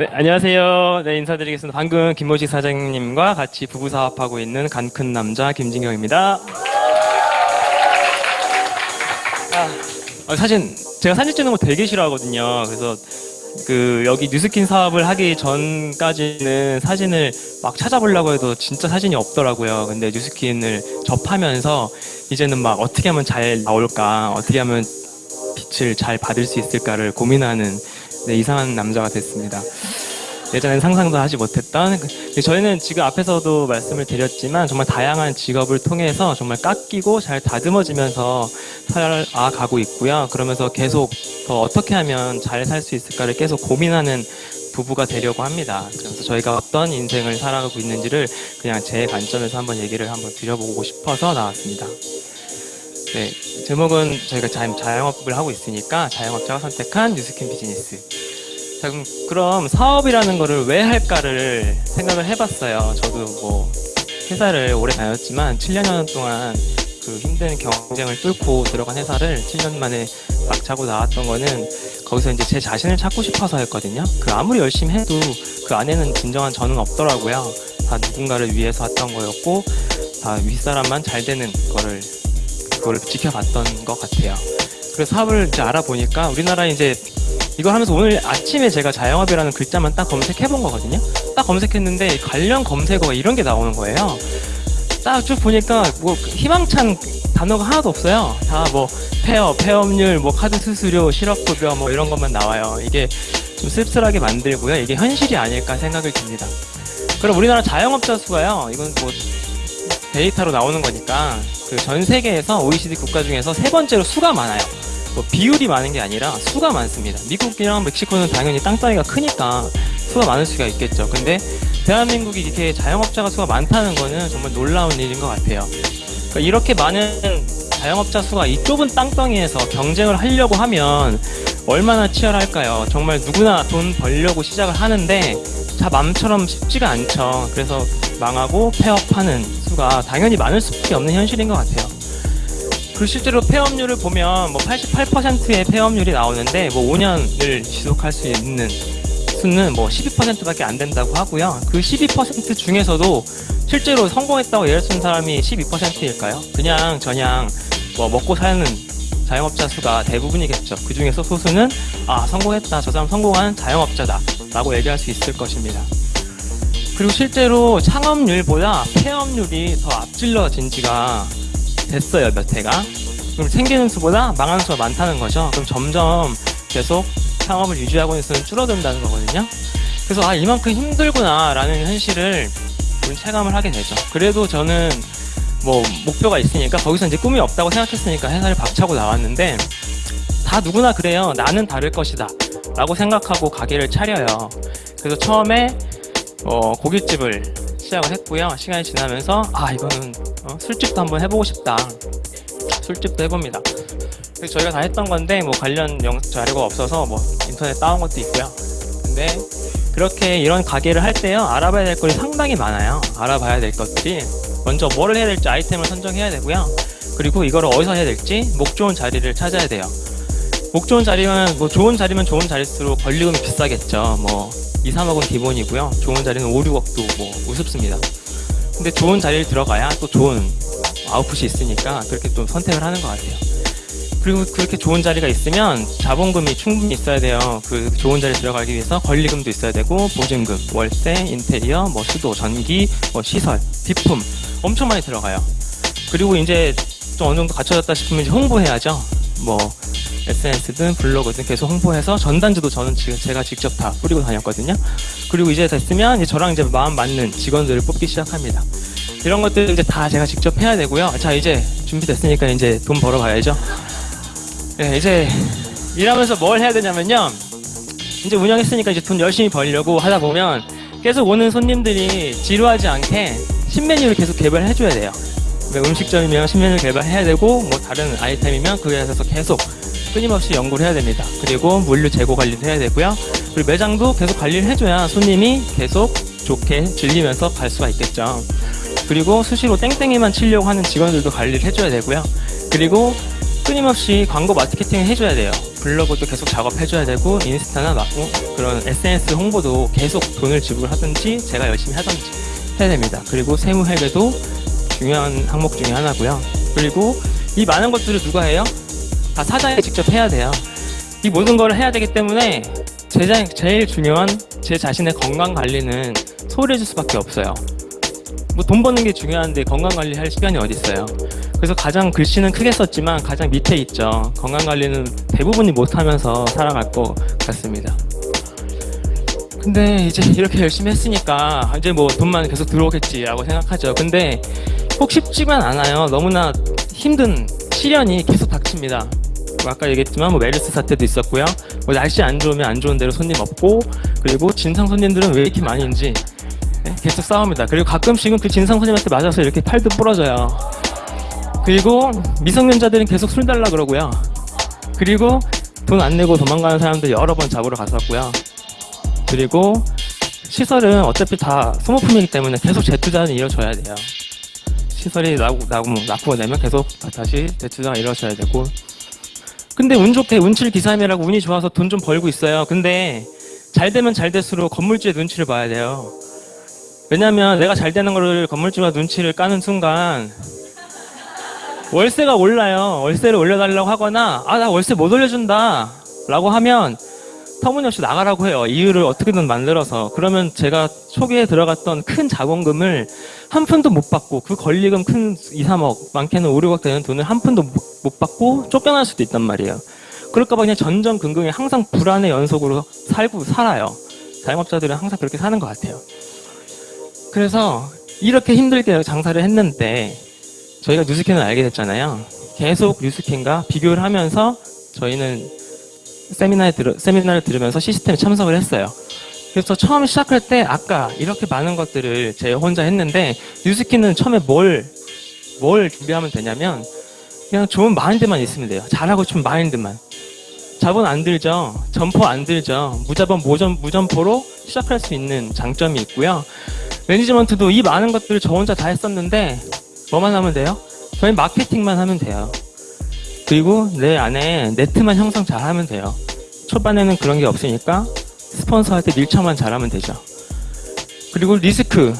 네, 안녕하세요. 네, 인사드리겠습니다. 방금 김모식 사장님과 같이 부부 사업하고 있는 간 큰 남자 김진경입니다. 아, 어, 사실 제가 사진 찍는 거 되게 싫어하거든요. 그래서 그 여기 뉴스킨 사업을 하기 전까지는 사진을 막 찾아보려고 해도 진짜 사진이 없더라고요. 근데 뉴스킨을 접하면서 이제는 막 어떻게 하면 잘 나올까, 어떻게 하면 빛을 잘 받을 수 있을까를 고민하는 네, 이상한 남자가 됐습니다. 예전엔 상상도 하지 못했던 그- 저희는 지금 앞에서도 말씀을 드렸지만 정말 다양한 직업을 통해서 정말 깎이고 잘 다듬어지면서 살아가고 있고요. 그러면서 계속 더 어떻게 하면 잘 살 수 있을까를 계속 고민하는 부부가 되려고 합니다. 그래서 저희가 어떤 인생을 살아가고 있는지를 그냥 제 관점에서 한번 얘기를 한번 드려보고 싶어서 나왔습니다. 네, 제목은 저희가 자, 자영업을 하고 있으니까 자영업자가 선택한 뉴스킨 비즈니스. 자, 그럼, 그럼 사업이라는 거를 왜 할까를 생각을 해봤어요. 저도 뭐 회사를 오래 다녔지만 7년 동안 그 힘든 경쟁을 뚫고 들어간 회사를 7년 만에 막 차고 나왔던 거는 거기서 이제 제 자신을 찾고 싶어서였거든요. 그 아무리 열심히 해도 그 안에는 진정한 저는 없더라고요. 다 누군가를 위해서 했던 거였고 다 윗사람만 잘 되는 거를 그거를 지켜봤던 것 같아요. 그래서 사업을 이제 알아보니까 우리나라 이제 이거 하면서 오늘 아침에 제가 자영업이라는 글자만 딱 검색해 본 거거든요. 딱 검색했는데 관련 검색어가 이런 게 나오는 거예요. 딱 쭉 보니까 뭐 희망찬 단어가 하나도 없어요. 다 뭐 폐업, 폐업률, 뭐 카드 수수료, 실업급여 뭐 이런 것만 나와요. 이게 좀 씁쓸하게 만들고요. 이게 현실이 아닐까 생각을 듭니다. 그럼 우리나라 자영업자 수가요. 이건 뭐 데이터로 나오는 거니까 그 전 세계에서 OECD 국가 중에서 세 번째로 수가 많아요. 뭐 비율이 많은 게 아니라 수가 많습니다. 미국이랑 멕시코는 당연히 땅덩이가 크니까 수가 많을 수가 있겠죠. 근데 대한민국이 이렇게 자영업자가 수가 많다는 거는 정말 놀라운 일인 것 같아요. 그러니까 이렇게 많은 자영업자 수가 이 좁은 땅덩이에서 경쟁을 하려고 하면 얼마나 치열할까요? 정말 누구나 돈 벌려고 시작을 하는데 다 맘처럼 쉽지가 않죠. 그래서 망하고 폐업하는 수가 당연히 많을 수밖에 없는 현실인 것 같아요. 그 실제로 폐업률을 보면 뭐 88%의 폐업률이 나오는데 뭐 5년을 지속할 수 있는 수는 뭐 12%밖에 안 된다고 하고요. 그 12% 중에서도 실제로 성공했다고 예를 쓰는 사람이 12%일까요? 그냥 저냥 뭐 먹고 사는 자영업자 수가 대부분이겠죠. 그 중에서 소수는 아 성공했다. 저 사람 성공한 자영업자다. 라고 얘기할 수 있을 것입니다. 그리고 실제로 창업률보다 폐업률이 더 앞질러진 지가 됐어요, 몇 해가. 그럼 생기는 수보다 망하는 수가 많다는 거죠. 그럼 점점 계속 창업을 유지하고 있는 수는 줄어든다는 거거든요. 그래서 아, 이만큼 힘들구나, 라는 현실을 좀 체감을 하게 되죠. 그래도 저는 뭐 목표가 있으니까 거기서 이제 꿈이 없다고 생각했으니까 회사를 박차고 나왔는데 다 누구나 그래요. 나는 다를 것이다. 라고 생각하고 가게를 차려요. 그래서 처음에 어, 고깃집을 시작을 했고요. 시간이 지나면서 아 이거는 어, 술집도 한번 해보고 싶다. 술집도 해봅니다. 그래서 저희가 다 했던 건데 뭐 관련 영 자료가 없어서 뭐 인터넷 따온 것도 있고요. 근데 그렇게 이런 가게를 할 때요 알아봐야 될 것이 상당히 많아요. 알아봐야 될 것들이 먼저 뭐를 해야 될지 아이템을 선정해야 되고요. 그리고 이거를 어디서 해야 될지 목 좋은 자리를 찾아야 돼요. 목 좋은 자리면 뭐 좋은 자리면 좋은 자리일수록 권리금이 비싸겠죠. 뭐 2, 3억은 기본이고요. 좋은 자리는 5, 6억도 뭐 우습습니다. 근데 좋은 자리를 들어가야 또 좋은 아웃풋이 있으니까 그렇게 좀 선택을 하는 것 같아요. 그리고 그렇게 좋은 자리가 있으면 자본금이 충분히 있어야 돼요. 그 좋은 자리에 들어가기 위해서 권리금도 있어야 되고 보증금, 월세, 인테리어, 뭐 수도, 전기, 뭐 시설, 비품 엄청 많이 들어가요. 그리고 이제 좀 어느 정도 갖춰졌다 싶으면 이제 홍보해야죠. 뭐 SNS든 블로그든 계속 홍보해서 전단지도 저는 지금 제가 직접 다 뿌리고 다녔거든요. 그리고 이제 됐으면 이제 저랑 이제 마음 맞는 직원들을 뽑기 시작합니다. 이런 것들 이제 다 제가 직접 해야 되고요. 자 이제 준비됐으니까 이제 돈 벌어봐야죠. 네, 이제 일하면서 뭘 해야 되냐면요. 이제 운영했으니까 이제 돈 열심히 벌려고 하다 보면 계속 오는 손님들이 지루하지 않게 신메뉴를 계속 개발해 줘야 돼요. 음식점이면 신메뉴 개발해야 되고 뭐 다른 아이템이면 그 회사에서 계속 끊임없이 연구를 해야 됩니다. 그리고 물류 재고 관리도 해야 되고요. 그리고 매장도 계속 관리를 해줘야 손님이 계속 좋게 즐기면서 갈 수가 있겠죠. 그리고 수시로 땡땡이만 치려고 하는 직원들도 관리를 해줘야 되고요. 그리고 끊임없이 광고 마케팅을 해줘야 돼요. 블로그도 계속 작업해줘야 되고 인스타나 막뭐 그런 SNS 홍보도 계속 돈을 지불하든지 제가 열심히 하든지 해야 됩니다. 그리고 세무 회계도 중요한 항목 중에 하나고요. 그리고 이 많은 것들을 누가 해요? 다 사장이 직접 해야 돼요. 이 모든 걸 해야 되기 때문에 제, 제일 중요한 제 자신의 건강 관리는 소홀해질 수밖에 없어요. 뭐 돈 버는 게 중요한데 건강 관리할 시간이 어디 있어요? 그래서 가장 글씨는 크게 썼지만 가장 밑에 있죠. 건강 관리는 대부분이 못하면서 살아갈 것 같습니다. 근데 이제 이렇게 열심히 했으니까 이제 뭐 돈만 계속 들어오겠지라고 생각하죠. 근데 꼭 쉽지만 않아요. 너무나 힘든 시련이 계속 닥칩니다. 뭐 아까 얘기했지만 뭐 메르스 사태도 있었고요. 뭐 날씨 안 좋으면 안 좋은 대로 손님 없고 그리고 진상 손님들은 왜 이렇게 많은지 네, 계속 싸웁니다. 그리고 가끔씩은 그 진상 손님한테 맞아서 이렇게 팔도 부러져요. 그리고 미성년자들은 계속 술 달라 그러고요. 그리고 돈 안 내고 도망가는 사람들 여러 번 잡으러 갔었고요. 그리고 시설은 어차피 다 소모품이기 때문에 계속 재투자는 이루어져야 돼요. 시설이 나고, 나고, 납부가 되면 계속 다시 재투자가 이루어져야 되고. 근데 운 좋게 운칠 기삼이라고 운이 좋아서 돈 좀 벌고 있어요. 근데 잘 되면 잘 될수록 건물주의 눈치를 봐야 돼요. 왜냐면 내가 잘 되는 거를 건물주가 눈치를 까는 순간 월세가 올라요. 월세를 올려달라고 하거나 아 나 월세 못 올려준다 라고 하면 터무니없이 나가라고 해요. 이유를 어떻게든 만들어서. 그러면 제가 초기에 들어갔던 큰 자본금을 한 푼도 못 받고 그 권리금 큰 2, 3억, 많게는 5, 6억 되는 돈을 한 푼도 못- 못 받고 쫓겨날 수도 있단 말이에요. 그럴까봐 그냥 전전긍긍이 항상 불안의 연속으로 살고 살아요. 자영업자들은 항상 그렇게 사는 것 같아요. 그래서 이렇게 힘들게 장사를 했는데 저희가 뉴스캔을 알게 됐잖아요. 계속 뉴스캔과 비교를 하면서 저희는 세미나에 들어, 세미나를 들으면서 시스템에 참석을 했어요. 그래서 처음 시작할 때 아까 이렇게 많은 것들을 제 혼자 했는데 뉴스킨은 처음에 뭘, 뭘 준비하면 되냐면 그냥 좋은 마인드만 있으면 돼요. 잘하고 싶은 마인드만. 자본 안 들죠. 점포 안 들죠. 무자본 무점, 무점포로 시작할 수 있는 장점이 있고요. 매니지먼트도 이 많은 것들을 저 혼자 다 했었는데 뭐만 하면 돼요? 저희 마케팅만 하면 돼요. 그리고 내 안에 네트만 형성 잘 하면 돼요. 초반에는 그런 게 없으니까 스폰서한테 밀착만 잘하면 되죠. 그리고 리스크.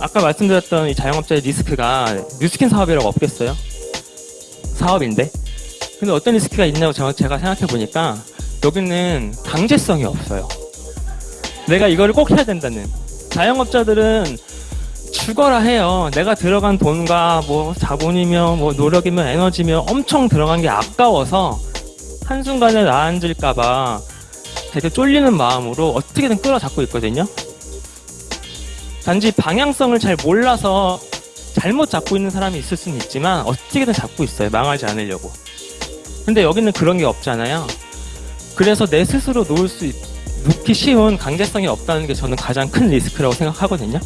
아까 말씀드렸던 이 자영업자의 리스크가 뉴스킨 사업이라고 없겠어요? 사업인데. 근데 어떤 리스크가 있냐고 제가 생각해 보니까 여기는 강제성이 없어요. 내가 이거를 꼭 해야 된다는. 자영업자들은 죽어라 해요. 내가 들어간 돈과 뭐 자본이며 뭐 노력이며 에너지며 엄청 들어간 게 아까워서 한순간에 나앉을까봐 되게 쫄리는 마음으로 어떻게든 끌어잡고 있거든요. 단지 방향성을 잘 몰라서 잘못 잡고 있는 사람이 있을 수는 있지만 어떻게든 잡고 있어요. 망하지 않으려고. 근데 여기는 그런 게 없잖아요. 그래서 내 스스로 놓을 수, 있- 놓기 쉬운 강제성이 없다는 게 저는 가장 큰 리스크라고 생각하거든요.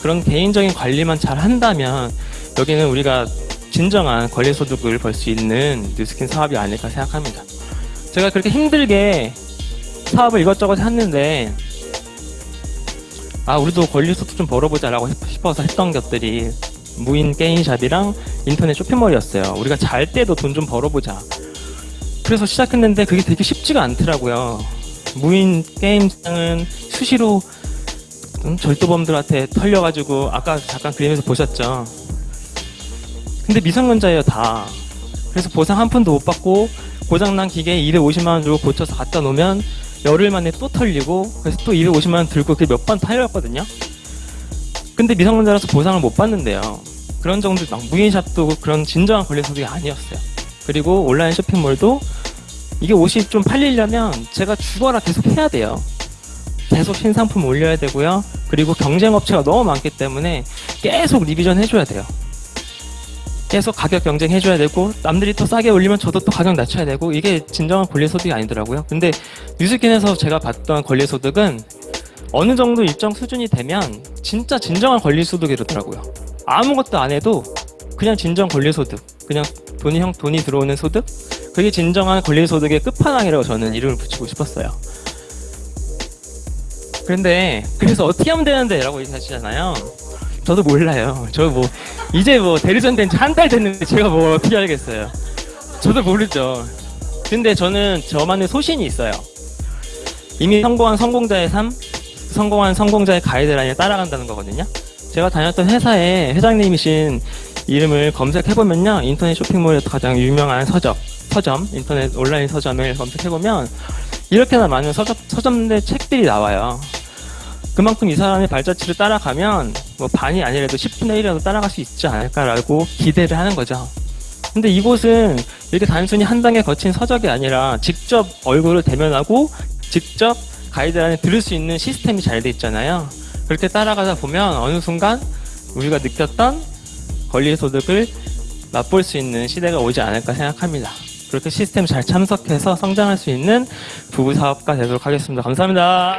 그런 개인적인 관리만 잘 한다면 여기는 우리가 진정한 권리소득을 벌 수 있는 뉴스킨 사업이 아닐까 생각합니다. 제가 그렇게 힘들게 사업을 이것저것 했는데 아 우리도 권리소득 좀 벌어보자라고 싶- 싶어서 했던 것들이 무인 게임샵이랑 인터넷 쇼핑몰이었어요. 우리가 잘 때도 돈 좀 벌어보자. 그래서 시작했는데 그게 되게 쉽지가 않더라고요. 무인 게임장은 수시로 음, 절도범들한테 털려가지고 아까 잠깐 그림에서 보셨죠. 근데 미성년자예요 다. 그래서 보상 한 푼도 못 받고 고장난 기계 250만 원 주고 고쳐서 갖다 놓으면 열흘 만에 또 털리고 그래서 또 250만 원 들고 그게 몇번 털렸거든요. 근데 미성년자라서 보상을 못 받는데요. 그런 정도 막 무인샵도 그런 진정한 권리소득이 아니었어요. 그리고 온라인 쇼핑몰도 이게 옷이 좀 팔리려면 제가 죽어라 계속 해야 돼요. 계속 신상품 올려야 되고요. 그리고 경쟁 업체가 너무 많기 때문에 계속 리비전 해줘야 돼요. 계속 가격 경쟁 해줘야 되고 남들이 더 싸게 올리면 저도 또 가격 낮춰야 되고 이게 진정한 권리소득이 아니더라고요. 근데 뉴스킨에서 제가 봤던 권리소득은 어느 정도 일정 수준이 되면 진짜 진정한 권리소득이더라고요. 아무것도 안 해도 그냥 진정 권리소득, 그냥 돈이 형 돈이 들어오는 소득, 그게 진정한 권리소득의 끝판왕이라고 저는 이름을 붙이고 싶었어요. 그런데 그래서 어떻게 하면 되는데 라고 얘기하시잖아요. 저도 몰라요. 저 뭐 이제 뭐 대리전 된 지 한 달 됐는데 제가 뭐 어떻게 알겠어요. 저도 모르죠. 근데 저는 저만의 소신이 있어요. 이미 성공한 성공자의 삶, 성공한 성공자의 가이드라인을 따라간다는 거거든요. 제가 다녔던 회사의 회장님이신 이름을 검색해보면요. 인터넷 쇼핑몰에서 가장 유명한 서점, 서점, 인터넷 온라인 서점을 검색해보면 이렇게나 많은 서점, 서점의 책들이 나와요. 그만큼 이 사람의 발자취를 따라가면 뭐 반이 아니라도 10분의 1이라도 따라갈 수 있지 않을까라고 기대를 하는 거죠. 근데 이곳은 이렇게 단순히 한 단계 거친 서적이 아니라 직접 얼굴을 대면하고 직접 가이드라인을 들을 수 있는 시스템이 잘 돼 있잖아요. 그렇게 따라가다 보면 어느 순간 우리가 느꼈던 권리소득을 맛볼 수 있는 시대가 오지 않을까 생각합니다. 그렇게 시스템 잘 참석해서 성장할 수 있는 부부 사업가 되도록 하겠습니다. 감사합니다.